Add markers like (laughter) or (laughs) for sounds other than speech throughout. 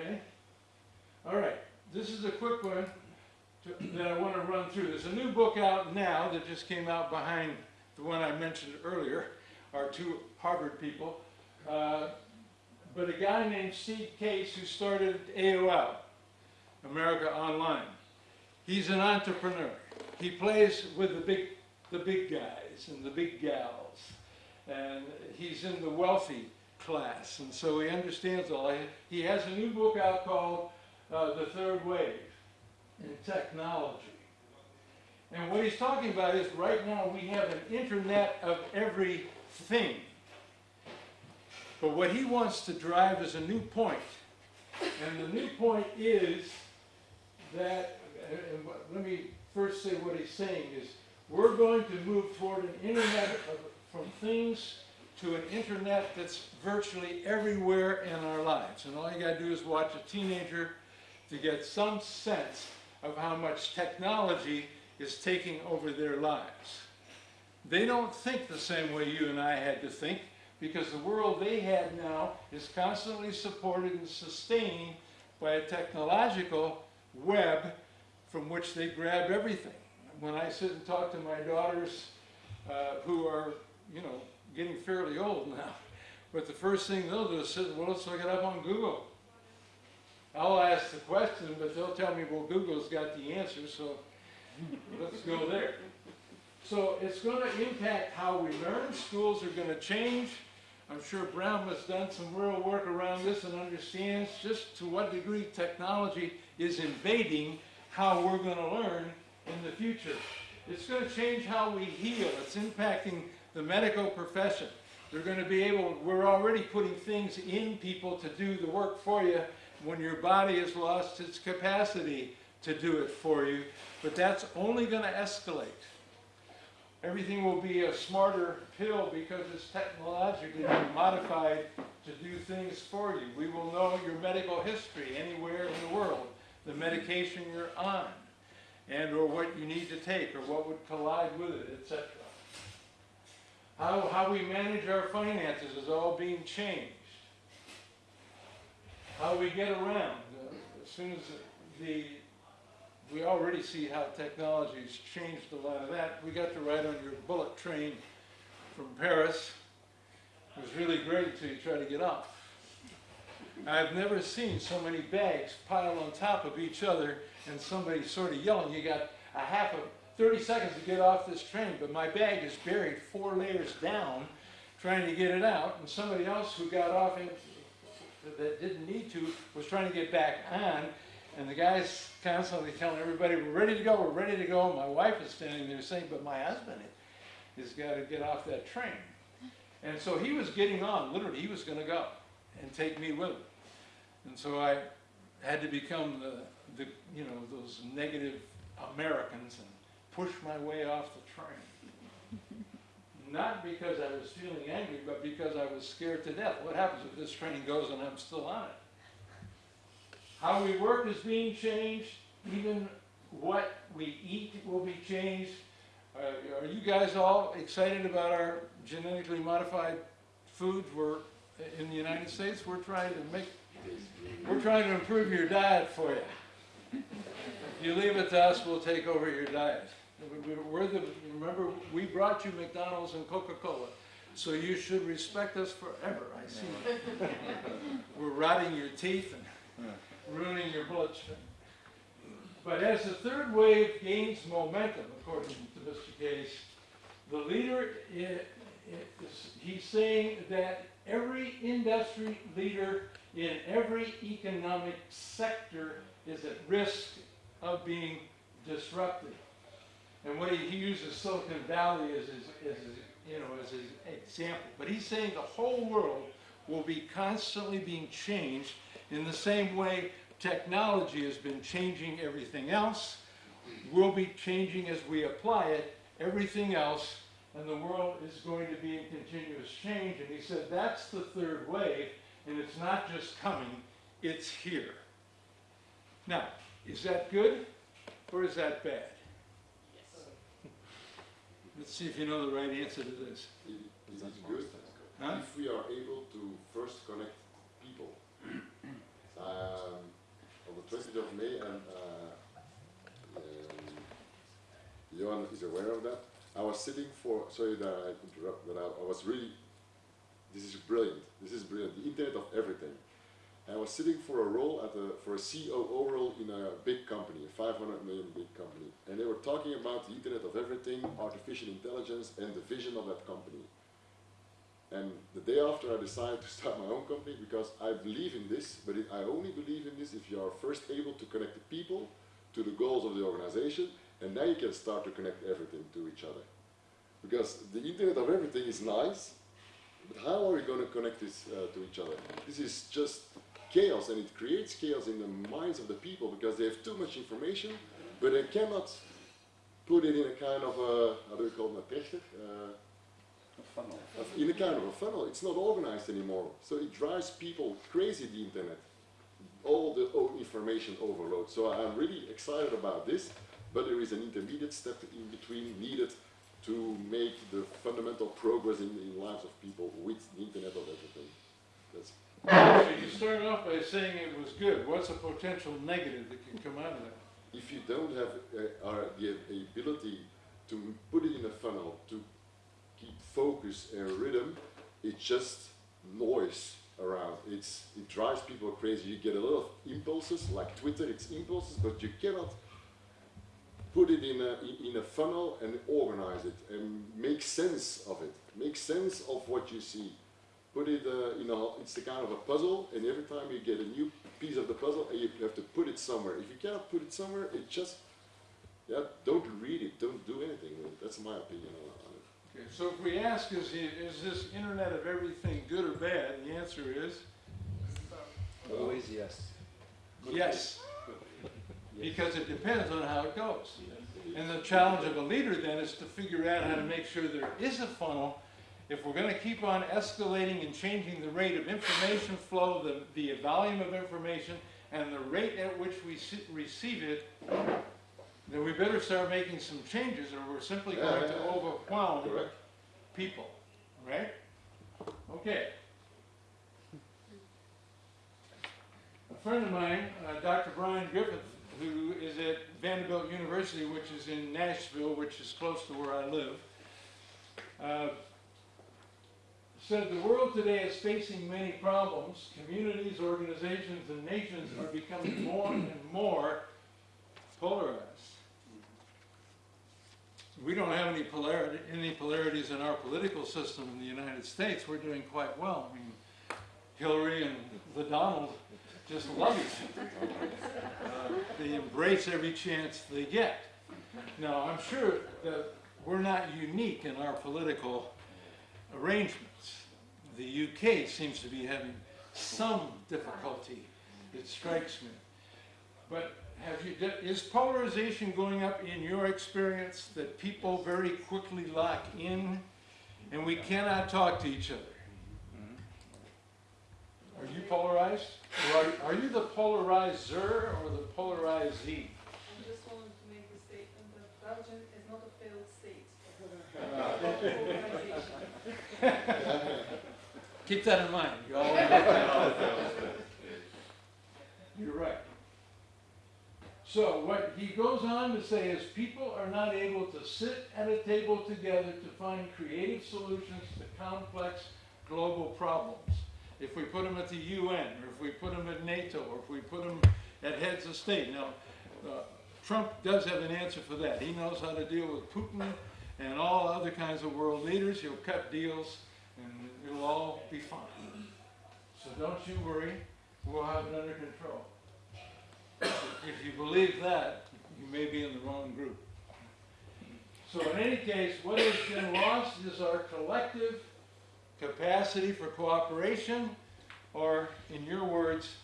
Okay? All right, this is a quick one to- that I want to run through. There's a new book out now that just came out behind the one I mentioned earlier, our two Harvard people. Uh, But a guy named Steve Case who started AOL, America Online. He's an entrepreneur. He plays with the big, the big guys and the big gals. And he's in the wealthy class, and so he understands all. He has a new book out called uh, The Third Wave in Technology. And what he's talking about is right now we have an internet of everything. But what he wants to drive is a new point. And the new point is that, let me first say what he's saying is, we're going to move toward an internet of, from things to an internet that's virtually everywhere in our lives. And all you gotta do is watch a teenager to get some sense of how much technology is taking over their lives. They don't think the same way you and I had to think, because the world they had now is constantly supported and sustained by a technological web from which they grab everything. When I sit and talk to my daughters, uh, who are, you know, getting fairly old now, but the first thing they'll do is sit, well, let's look it up on Google. I'll ask the question, but they'll tell me, well, Google's got the answer, so let's go there. So it's gonna impact how we learn, schools are gonna change. I'm sure Brown has done some real work around this and understands just to what degree technology is invading how we're gonna learn in the future. It's gonna change how we heal, it's impacting the medical profession. They're gonna be able, we're already putting things in people to do the work for you when your body has lost its capacity to do it for you, but that's only gonna escalate. Everything will be a smarter pill because it's technologically modified to do things for you. We will know your medical history anywhere in the world, the medication you're on, and or what you need to take, or what would collide with it, etc. How, how we manage our finances is all being changed. How we get around, uh, as soon as the, we already see how technology's changed a lot of that. We got to ride on your bullet train from Paris. It was really great until you try to get off. I've never seen so many bags piled on top of each other and somebody sort of yelling, you got a half of 30 seconds to get off this train, but my bag is buried four layers down trying to get it out, and somebody else who got off it that didn't need to was trying to get back on, and the guy's constantly telling everybody, we're ready to go, we're ready to go. My wife is standing there saying, but my husband has got to get off that train. And so he was getting on, literally, he was going to go and take me with him. And so I had to become the, the, you know, those negative Americans and push my way off the train. Not because I was feeling angry, but because I was scared to death. What happens if this train goes and I'm still on it? How we work is being changed, even what we eat will be changed. Uh, are you guys all excited about our genetically modified foods? We're, in the United States, we're trying to make, we're trying to improve your diet for you. If you leave it to us, we'll take over your diet. We- we- We're the, remember, we brought you McDonald's and Coca-Cola, so you should respect us forever, I see. (laughs) We're rotting your teeth and ruining your bloodstream. But as the third wave gains momentum, according to Mr. Case, the leader, i- i- is, he's saying that every industry leader in every economic sector is at risk of being disrupted. And what he, he uses Silicon Valley as his, as his, you know, as his example. But he's saying the whole world will be constantly being changed in the same way technology has been changing everything else. We'll be changing as we apply it, everything else, and the world is going to be in continuous change. And he said that's the third wave, and it's not just coming, it's here. Now, is that good or is that bad? Let's see if you know the right answer to this. It, good huh? if we are able to first connect people. (clears throat) um, on the 20th of May, and uh, um, Johan is aware of that. I was sitting for, sorry that I interrupt, but I, I was really, this is brilliant, this is brilliant, the internet of everything. I was sitting for a role at for a COO role in a big company, a 500 million big company. And they were talking about the Internet of Everything, artificial intelligence, and the vision of that company. And the day after, I decided to start my own company because I believe in this, but I only believe in this if you are first able to connect the people to the goals of the organization, and now you can start to connect everything to each other. Because the Internet of Everything is nice, but how are we going to connect this uh, to each other? This is just chaos, and it creates chaos in the minds of the people because they have too much information, but they cannot put it in a kind of a, how do we call it, a trechter? Uh, funnel. of- in a kind of a funnel. It's not organized anymore. So it drives people crazy, the internet. All the information overload. So I'm really excited about this, but there is an intermediate step in between needed to make the fundamental progress in the lives of people with the internet of everything. That's So you started off by saying it was good. What's a potential negative that can come out of that? if you don't have uh, are the ability to put it in a funnel, to keep focus and rhythm, it's just noise around. It's, it drives people crazy. You get a lot of impulses, like Twitter, it's impulses, but you cannot put it in a, in- in a funnel and organize it and make sense of it. Make sense of what you see. Put it, uh, you know, it's the kind of a puzzle, and every time you get a new piece of the puzzle, you have to put it somewhere. If you cannot put it somewhere, it just, yeah, don't read it, don't do anything with it. That's my opinion on on it. Okay, so if we ask, is, the- is this internet of everything good or bad? The answer is Always yes. yes, because it depends on how it goes. And the challenge of a leader then is to figure out how to make sure there is a funnel. If we're gonna keep on escalating and changing the rate of information flow, the, the volume of information, and the rate at which we receive it, then we better start making some changes or we're simply going to overwhelm Correct? people, right? Okay. A friend of mine, uh, Dr. Brian Griffith, who is at Vanderbilt University, which is in Nashville, which is close to where I live, uh, said the world today is facing many problems. Communities, organizations, and nations are becoming more and more polarized. We don't have any polarity, any polarities in our political system in the United States. We're doing quite well. I mean, Hillary and the Donald just love each other. Uh, They embrace every chance they get. Now, I'm sure that we're not unique in our political arrangements. The UK seems to be having some difficulty, it strikes me. But have you, is polarization going up in your experience that people very quickly lock in and we cannot talk to each other? Are you polarized? Or are, are you the polarizer or the polarizee? I just wanted to make the statement that Belgium is not a failed state. (laughs) Organization. (laughs) Keep that in mind. You all (laughs) You're right. So what he goes on to say is people are not able to sit at a table together to find creative solutions to complex global problems. If we put them at the UN, or if we put them at NATO, or if we put them at heads of state. Now, uh, Trump does have an answer for that. He knows how to deal with Putin and all other kinds of world leaders. He'll cut deals and it'll all be fine. So don't you worry, we'll have it under control. If you believe that, you may be in the wrong group. So in any case, what has been lost is our collective capacity for cooperation, or in your words,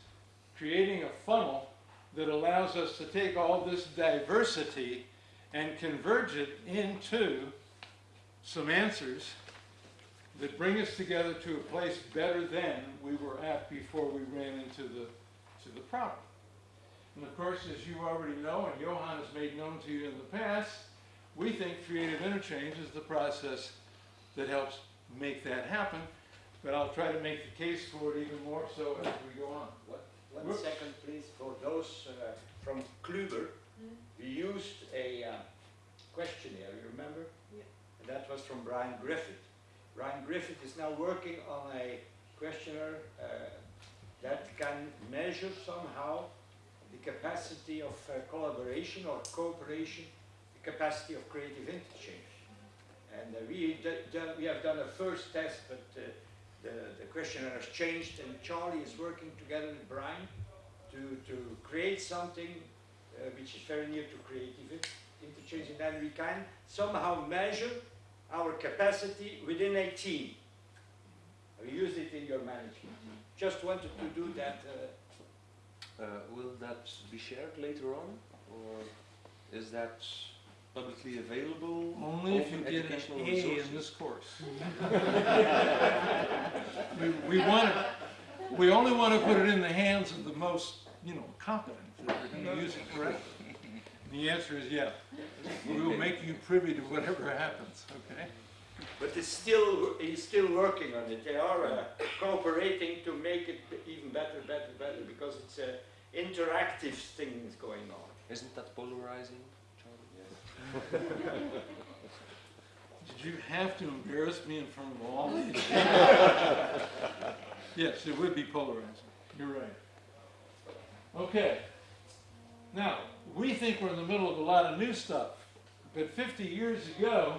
creating a funnel that allows us to take all this diversity and converge it into some answers that bring us together to a place better than we were at before we ran into the, to the problem. And of course, as you already know, and Johan has made known to you in the past, we think creative interchange is the process that helps make that happen. But I'll try to make the case for it even more so as we go on. One- One Whoops. second, please, for those uh, from Kluber. We used a uh, questionnaire, you remember? Yeah. And that was from Brian Griffith. Brian Griffith is now working on a questionnaire uh, that can measure somehow the capacity of uh, collaboration or cooperation, the capacity of creative interchange. And uh, we, we have done a first test, but uh, the, the questionnaire has changed, and Charlie is working together with Brian to, to create something uh, which is very near to creative interchange, and then we can somehow measure our capacity within a team. We use it in your management. Just wanted to do that. Uh, Uh, will that be shared later on, or is that publicly available? Only if you get an educational A in this course. (laughs) We, we want to, we only want to put it in the hands of the most, you know, competent, that are going to use it correctly. And The answer is yeah. We will make you privy to whatever happens, okay? but it's still, he's still working on it. They are uh, cooperating to make it even better, better, better, because it's uh, interactive things going on. Isn't that polarizing, Charlie? (laughs) Did you have to embarrass me in front of all these? (laughs) Yes, it would be polarizing. You're right. Okay. Now, we think we're in the middle of a lot of new stuff, but 50 years ago,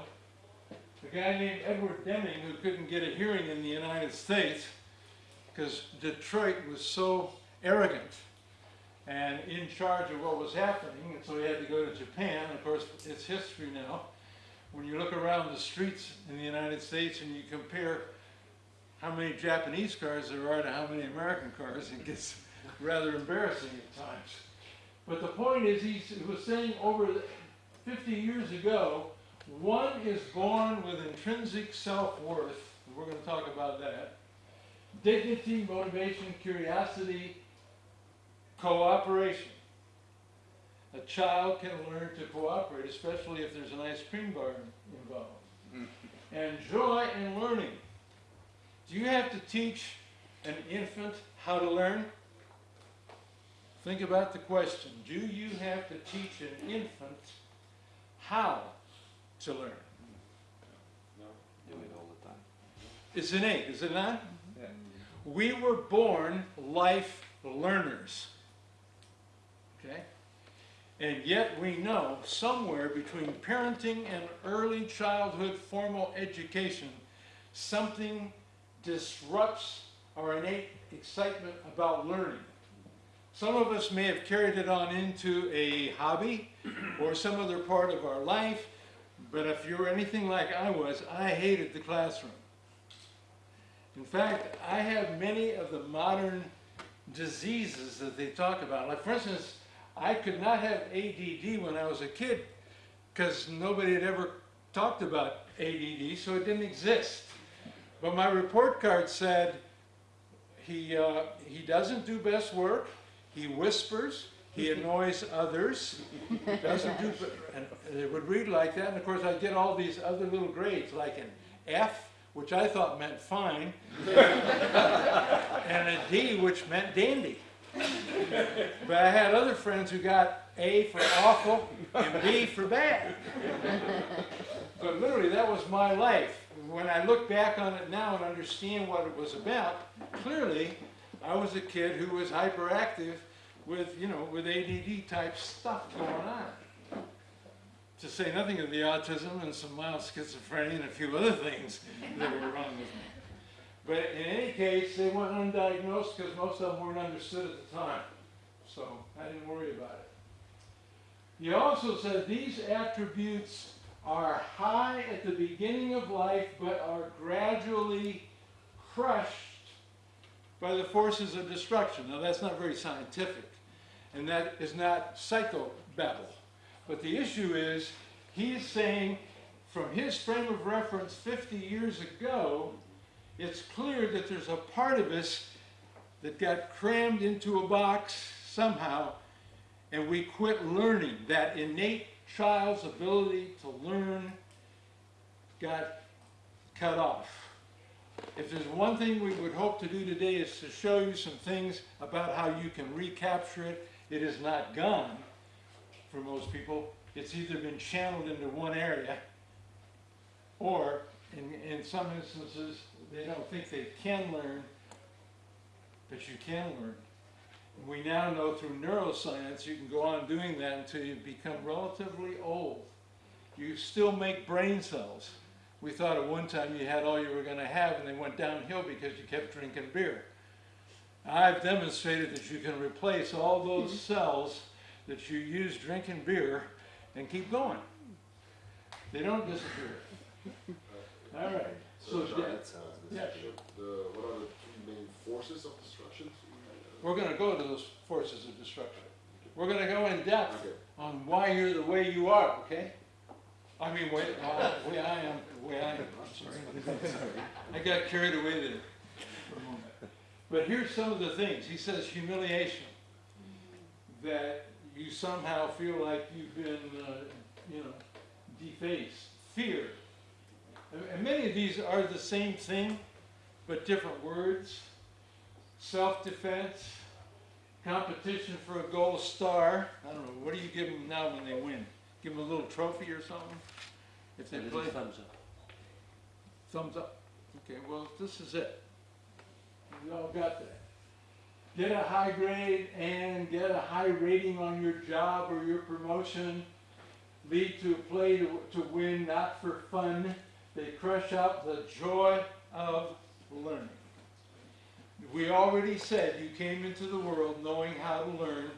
a guy named Edward Deming, who couldn't get a hearing in the United States because Detroit was so arrogant and in charge of what was happening, and so he had to go to Japan. Of course, it's history now when you look around the streets in the United States and you compare how many Japanese cars there are to how many American cars, it gets (laughs) rather embarrassing at times. But the point is, he was saying over the- 50 years ago, one is born with intrinsic self-worth, we're going to talk about that, dignity, motivation, curiosity, cooperation. A child can learn to cooperate, especially if there's an ice cream bar involved. (laughs) And joy and learning. Do you have to teach an infant how to learn? Think about the question. Do you have to teach an infant how to learn? No. Do it all the time. It's innate, is it not? Yeah. We were born life learners. Okay? And yet we know somewhere between parenting and early childhood formal education, something disrupts our innate excitement about learning. Some of us may have carried it on into a hobby or some other part of our life, but if you're anything like I was, I hated the classroom. In fact, I have many of the modern diseases that they talk about. Like, for instance, I could not have ADD when I was a kid because nobody had ever talked about ADD, so it didn't exist. But my report card said he, uh, he doesn't do best work, he whispers, he (laughs) annoys others, doesn't do, and it would read like that, and of course I'd get all these other little grades, like an F, which I thought meant fine, (laughs) and a D, which meant dandy. But I had other friends who got A for awful and B for bad. But literally, that was my life. When I look back on it now and understand what it was about, clearly, I was a kid who was hyperactive with, you know, with ADD type stuff going on. To say nothing of the autism and some mild schizophrenia and a few other things that were wrong with me. But in any case, they went undiagnosed because most of them weren't understood at the time. So I didn't worry about it. He also said these attributes are high at the beginning of life, but are gradually crushed by the forces of destruction. Now that's not very scientific, and that is not psychobabble. But the issue is, he's saying, from his frame of reference 50 years ago, it's clear that there's a part of us that got crammed into a box somehow, and we quit learning. That innate child's ability to learn got cut off. If there's one thing we would hope to do today is to show you some things about how you can recapture it. It is not gone. for most people. It's either been channeled into one area, or in, in some instances, they don't think they can learn, but you can learn. We now know through neuroscience, you can go on doing that until you become relatively old. You still make brain cells. We thought at one time you had all you were gonna have and they went downhill because you kept drinking beer. I've demonstrated that you can replace all those cells that you use drinking beer and keep going. They don't disappear. (laughs) All right, so, So, John, yeah, that sounds yeah, good. The, what are the three main forces of destruction? we're gonna go to those forces of destruction. We're gonna go in depth Okay. on why you're the way you are, okay? I mean, way, uh, way I am, the way I am, (laughs) I'm sorry. I got carried away there for a moment. But here's some of the things, he says humiliation, that you somehow feel like you've been, uh, you know, defaced, fear. And- many of these are the same thing, but different words. Self-defense, competition for a gold star. I don't know, what do you give them now when they win? Give them a little trophy or something? If they play, thumbs up. thumbs up. Okay, well, this is it. We all got that. Get a high grade and get a high rating on your job or your promotion. Lead to a play to, to win, not for fun. They crush out the joy of learning. We already said you came into the world knowing how to learn,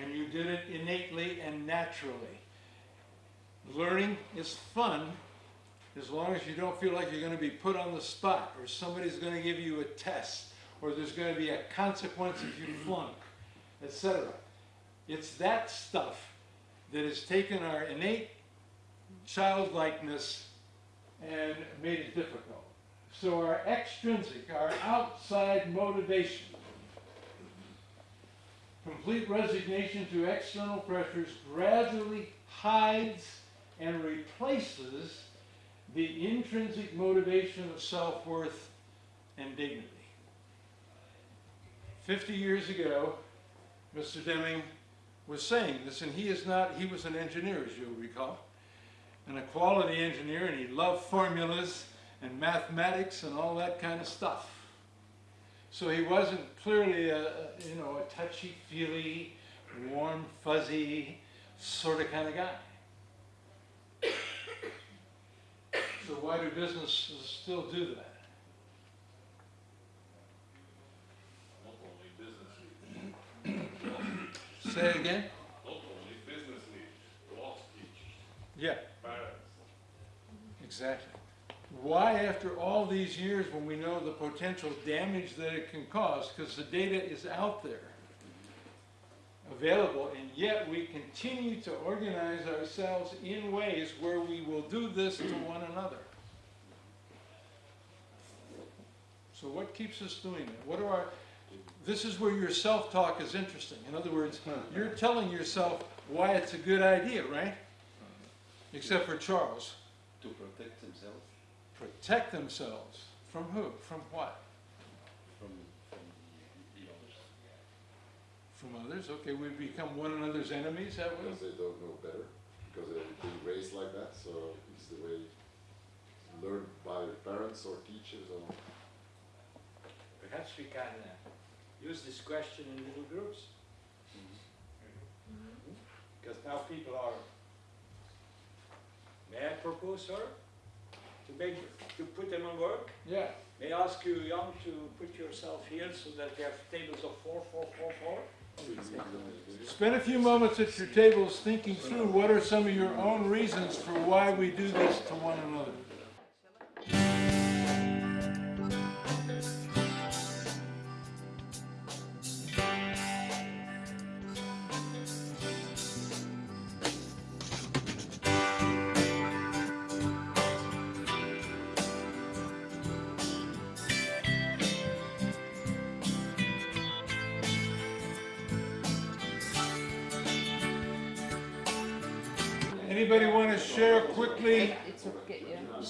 and you did it innately and naturally. Learning is fun as long as you don't feel like you're going to be put on the spot, or somebody's going to give you a test, or there's going to be a consequence if you flunk, etc. It's that stuff that has taken our innate childlikeness and made it difficult. So our extrinsic, our outside motivation, complete resignation to external pressures gradually hides and replaces the intrinsic motivation of self-worth and dignity. Fifty years ago, Mr. Deming was saying this, and he is not, he was an engineer, as you'll recall, and a quality engineer, and he loved formulas and mathematics and all that kind of stuff. So he wasn't clearly a, a, you know, a touchy-feely, warm, fuzzy sort of kind of guy. So why do businesses still do that? Not only business leaders, Say it again? not only business teachers, Yeah, parents. exactly. Why after all these years when we know the potential damage that it can cause, because the data is out there, available, and yet we continue to organize ourselves in ways where we will do this to one another. So what keeps us doing that? What are our, this is where your self-talk is interesting. In other words, you're telling yourself why it's a good idea, right? Except for Charles. to protect themselves Protect themselves. From who? From what? from, from the, the others. From others? Okay, we become one another's enemies, that way? Because they don't know better, because they've been raised like that, so it's the way learned by parents or teachers or. Perhaps we can uh, use this question in little groups. Because now people are, may I propose, sir? To make, to put them on work? Yeah. May I ask you, young, to put yourself here so that we have tables of four, four, four, four? Spend a few moments at your tables thinking through what are some of your own reasons for why we do this to one another.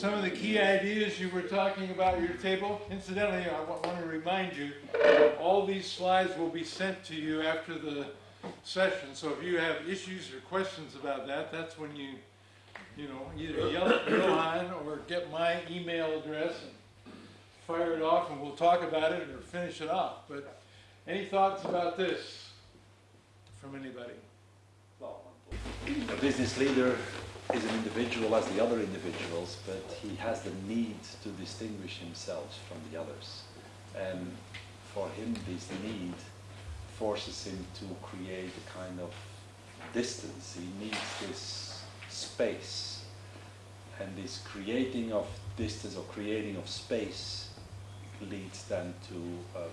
Some of the key ideas you were talking about at your table? Incidentally, I want to remind you, all these slides will be sent to you after the session. So if you have issues or questions about that, that's when you, you know, either yell at Johan or get my email address and fire it off and we'll talk about it or finish it off. But any thoughts about this from anybody? A business leader is an individual as the other individuals, but he has the need to distinguish himself from the others. And for him, this need forces him to create a kind of distance. He needs this space. And this creating of distance or creating of space leads then to a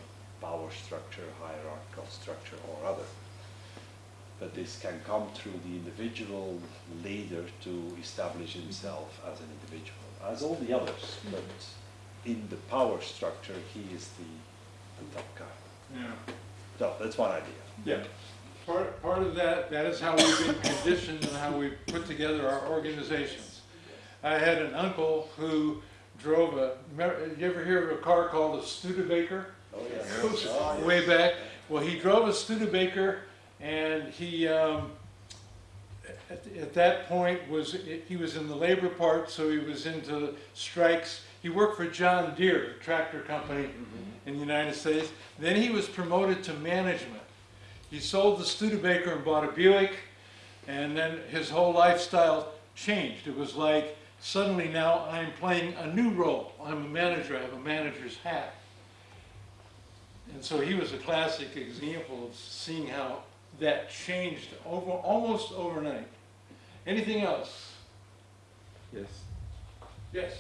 power structure, hierarchical structure or other but this can come through the individual leader to establish himself as an individual, as all the others, mm-hmm. but in the power structure, he is the, the top guy. Yeah. So that's one idea. Yeah. Part, part of that, that is how we've been conditioned and how we put together our organizations. I had an uncle who drove a, you ever hear of a car called a Studebaker? Oh, yes. (laughs) Oh, yes. Way back. Well, he drove a Studebaker and he, um, at, at that point was, he was in the labor part, so he was into strikes. He worked for John Deere, a tractor company in the United States. Then he was promoted to management. He sold the Studebaker and bought a Buick, and then his whole lifestyle changed. It was like suddenly now I'm playing a new role. I'm a manager, I have a manager's hat. And so he was a classic example of seeing how that changed over, almost overnight. Anything else? Yes. Yes.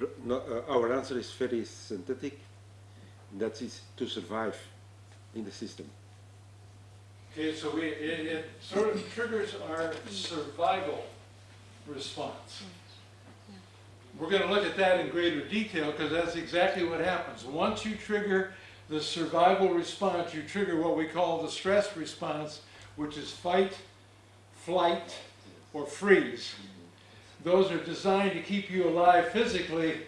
R- No, uh, our answer is very synthetic. That is to survive in the system. Okay, so we, it, it sort of triggers our survival response. We're gonna look at that in greater detail, because that's exactly what happens. Once you trigger the survival response, you trigger what we call the stress response, which is fight, flight, or freeze. Those are designed to keep you alive physically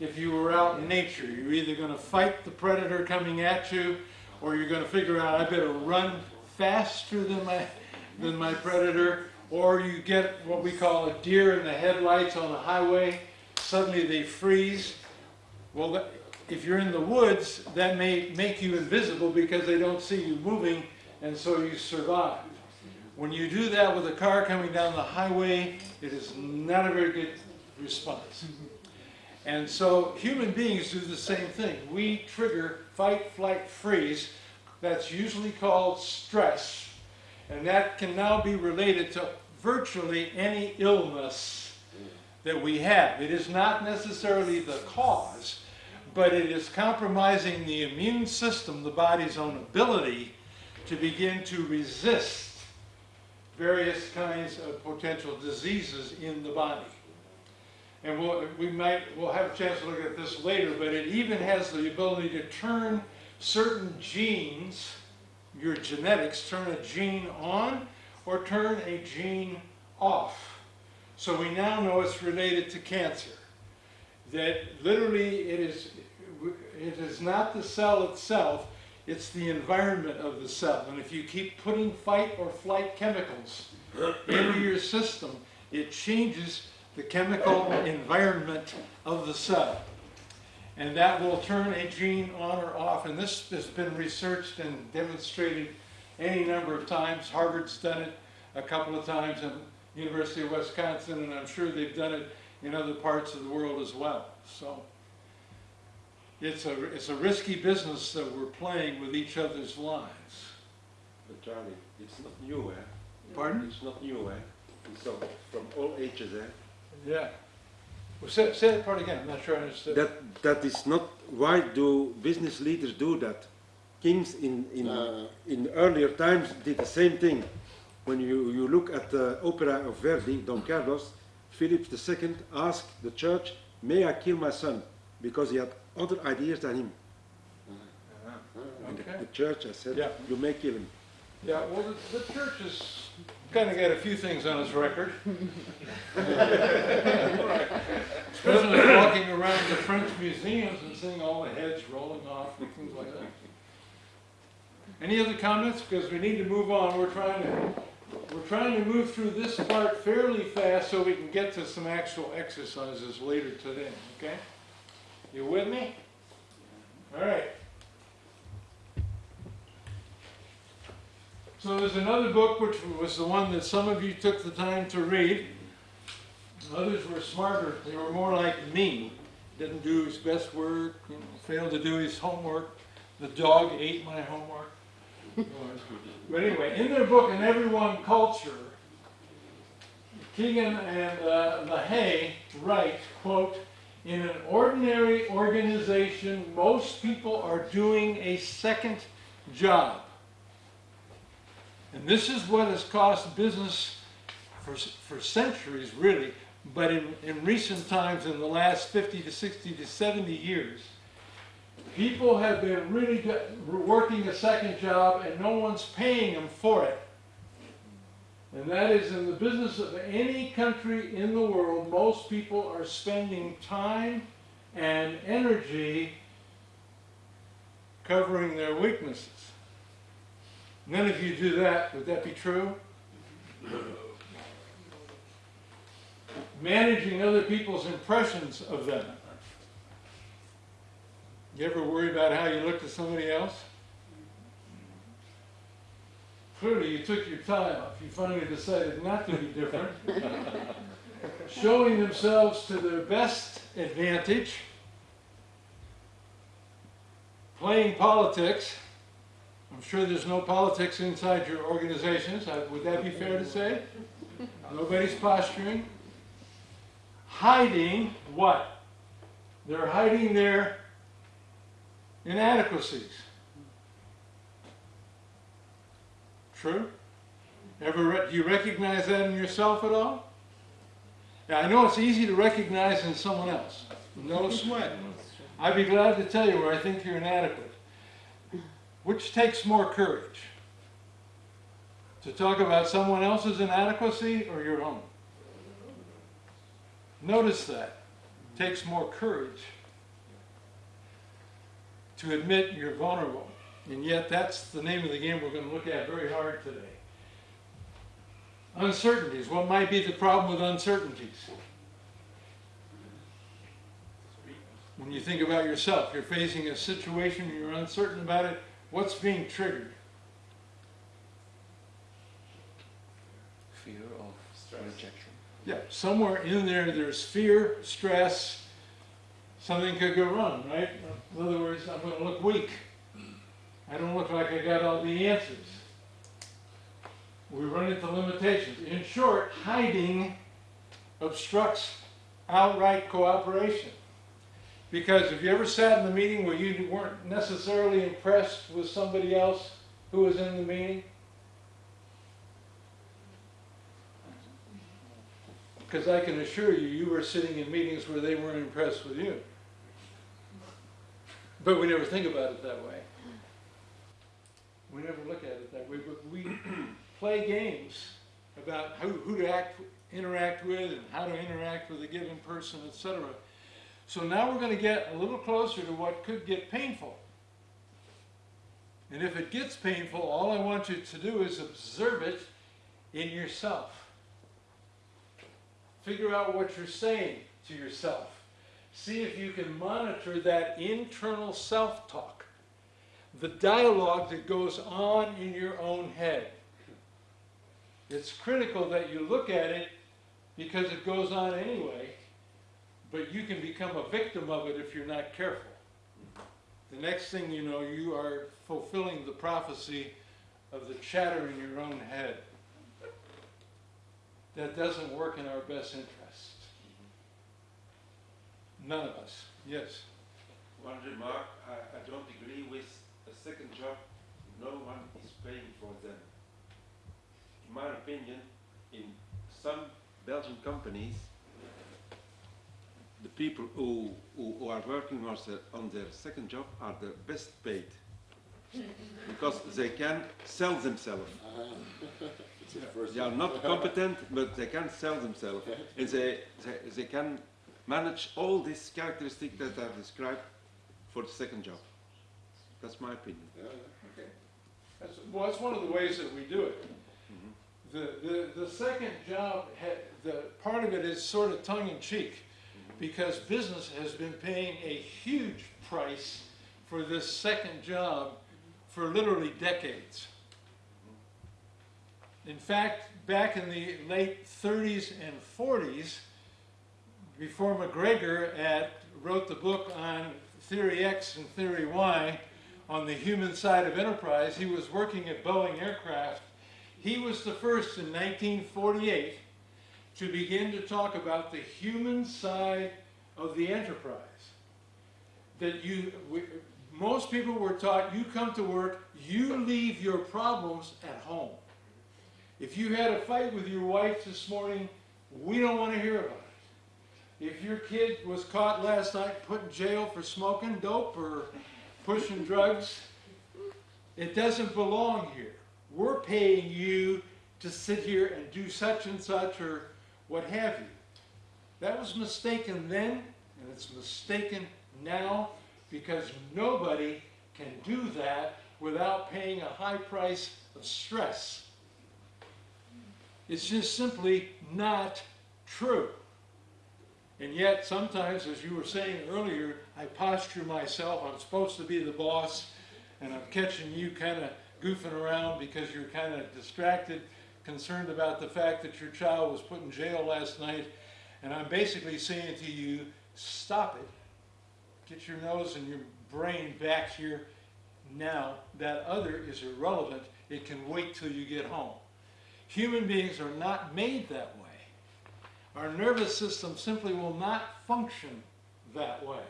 if you were out in nature. You're either gonna fight the predator coming at you, or you're gonna figure out, I better run faster than my, than my predator, or you get what we call a deer in the headlights on a highway, suddenly they freeze. Well, if you're in the woods, that may make you invisible because they don't see you moving, and so you survive. When you do that with a car coming down the highway, it is not a very good response. And so human beings do the same thing. We trigger fight, flight, freeze. That's usually called stress. And that can now be related to virtually any illness that we have. It is not necessarily the cause, but it is compromising the immune system, the body's own ability to begin to resist various kinds of potential diseases in the body. And we'll, we might, we'll have a chance to look at this later, but it even has the ability to turn certain genes, your genetics, turn a gene on or turn a gene off. So we now know it's related to cancer. That literally it is, it is not the cell itself, it's the environment of the cell. And if you keep putting fight or flight chemicals into (clears throat) your system, it changes the chemical environment of the cell. And that will turn a gene on or off. And this has been researched and demonstrated any number of times. Harvard's done it a couple of times, and University of Wisconsin, and I'm sure they've done it in other parts of the world as well. So it's a, it's a risky business that we're playing with each other's lives. But Charlie, it's not new, eh? Pardon? It's not new, eh? So from all ages, eh? Yeah. Well, say, say that part again, I'm not sure I understood. That that is not. Why do business leaders do that? Kings in in Uh. in earlier times did the same thing. When you you look at the opera of Verdi, Don Carlos, Philip II asked the church, "May I kill my son?" Because he had other ideas than him. Uh-huh. And the, the church has said, Yeah. "You may kill him." Yeah, well, the, the church has kind of got a few things on its record. (laughs) Especially walking around the French museums and seeing all the heads rolling off and things like that. Any other comments? Because we need to move on. We're trying to, we're trying to move through this part fairly fast so we can get to some actual exercises later today, okay? You with me? All right. So there's another book which was the one that some of you took the time to read. Others were smarter. They were more like me. Didn't do his best work, you know, failed to do his homework. The dog ate my homework. But anyway, in their book, An Everyone Culture, Kegan and uh, Lahey write, quote, in an ordinary organization, most people are doing a second job. And this is what has cost business for, for centuries, really, but in, in recent times, in the last 50 to 60 to 70 years, people have been really working a second job and no one's paying them for it. And that is in the business of any country in the world, most people are spending time and energy covering their weaknesses. None of you do that, would that be true? Managing other people's impressions of them. You ever worry about how you look to somebody else? Clearly, you took your tie off. You finally decided not to be different. Showing themselves to their best advantage. Playing politics. I'm sure there's no politics inside your organizations. Would that be fair to say? Nobody's posturing. Hiding what? They're hiding their inadequacies. True? Ever re- do you recognize that in yourself at all? Now, I know it's easy to recognize in someone else. No (laughs) sweat. I'd be glad to tell you where I think you're inadequate. Which takes more courage? To talk about someone else's inadequacy or your own? Notice that. It takes more courage to admit you're vulnerable. And yet, that's the name of the game we're going to look at very hard today. Uncertainties. What might be the problem with uncertainties? When you think about yourself, you're facing a situation, you're uncertain about it, what's being triggered? Fear of rejection. Yeah, somewhere in there, there's fear, stress, something could go wrong, right? In other words, I'm going to look weak. I don't look like I got all the answers. We run into limitations. In short, hiding obstructs outright cooperation. Because if you ever sat in the meeting where you weren't necessarily impressed with somebody else who was in the meeting, Because I can assure you, you were sitting in meetings where they weren't impressed with you. But we never think about it that way. We never look at it that way, but we (clears throat) play games about who, who to act, interact with and how to interact with a given person, etc. So now we're going to get a little closer to what could get painful. And if it gets painful, all I want you to do is observe it in yourself. Figure out what you're saying to yourself. See if you can monitor that internal self talk, the dialogue that goes on in your own head. It's critical that you look at it because it goes on anyway, but you can become a victim of it if you're not careful. The next thing you know, you are fulfilling the prophecy of the chatter in your own head that doesn't work in our best interest. None of us. Yes. One remark, I, I don't agree with second job, no one is paying for them. In my opinion, in some Belgian companies, the people who, who, who are working on their, on their second job are the best paid. because they can sell themselves. The uh-huh. (laughs) They are not competent, but they can sell themselves. And they, they, they can manage all these characteristics that I've described for the second job. That's my opinion. Yeah, yeah. That's, well, that's one of the ways that we do it. Mm-hmm. The, the, the second job, ha- the, part of it is sort of tongue in cheek, mm-hmm. because business has been paying a huge price for this second job for literally decades. Mm-hmm. In fact, back in the late 30s and 40s, before McGregor at, wrote the book on Theory X and Theory Y on the human side of enterprise, he was working at Boeing Aircraft. He was the first in 1948 to begin to talk about the human side of the enterprise. That you, we, most people were taught, you come to work, you leave your problems at home. If you had a fight with your wife this morning, we don't want to hear about it. If your kid was caught last night put in jail for smoking dope or pushing drugs, it doesn't belong here. We're paying you to sit here and do such and such or what have you. That was mistaken then, and it's mistaken now because nobody can do that without paying a high price of stress. It's just simply not true. And yet, sometimes, as you were saying earlier, I posture myself, I'm supposed to be the boss, and I'm catching you kind of goofing around because you're kind of distracted, concerned about the fact that your child was put in jail last night, and I'm basically saying to you, stop it. Get your nose and your brain back here now. That other is irrelevant. It can wait till you get home. Human beings are not made that way. Our nervous system simply will not function that way.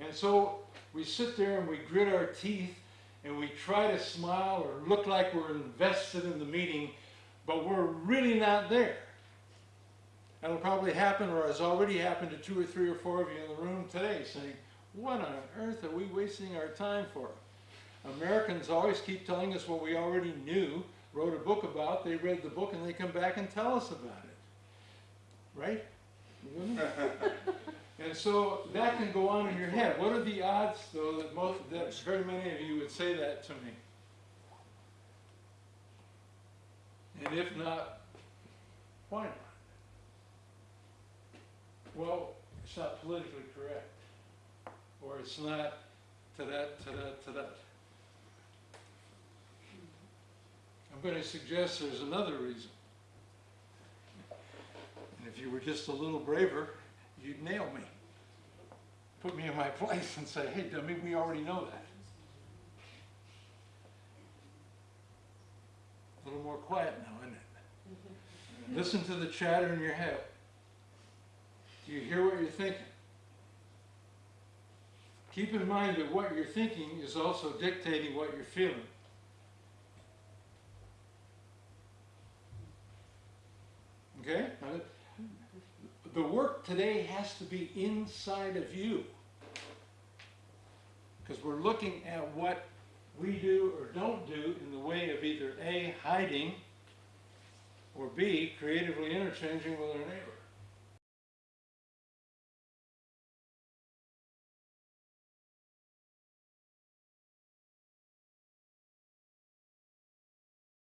And so we sit there and we grit our teeth and we try to smile or look like we're invested in the meeting, but we're really not there. That'll probably happen or has already happened to two or three or four of you in the room today saying, what on earth are we wasting our time for? Americans always keep telling us what we already knew, wrote a book about, they read the book and they come back and tell us about it. Right? (laughs) And so that can go on in your head. What are the odds, though, that most, that very many of you would say that to me? And if not, why not? Well, it's not politically correct. Or it's not to that, to that, to that. I'm going to suggest there's another reason. If you were just a little braver, you'd nail me. Put me in my (laughs) place and say, hey, dummy, we already know that. A little more quiet now, isn't it? (laughs) Listen to the chatter in your head. Do you hear what you're thinking? Keep in mind that what you're thinking is also dictating what you're feeling. Okay? The work today has to be inside of you. Because we're looking at what we do or don't do in the way of either A, hiding, or B, creatively interchanging with our neighbor.